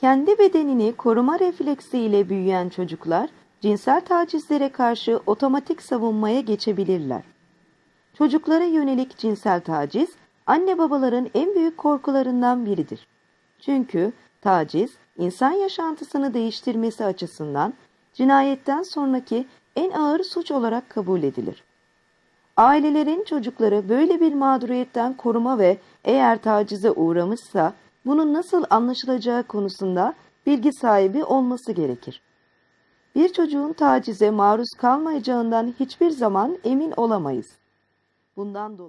Kendi bedenini koruma refleksiyle büyüyen çocuklar cinsel tacizlere karşı otomatik savunmaya geçebilirler. Çocuklara yönelik cinsel taciz anne babaların en büyük korkularından biridir. Çünkü taciz insan yaşantısını değiştirmesi açısından cinayetten sonraki en ağır suç olarak kabul edilir. Ailelerin çocukları böyle bir mağduriyetten koruma ve eğer tacize uğramışsa bunun nasıl anlaşılacağı konusunda bilgi sahibi olması gerekir. Bir çocuğun tacize maruz kalmayacağından hiçbir zaman emin olamayız. Bundan dolayı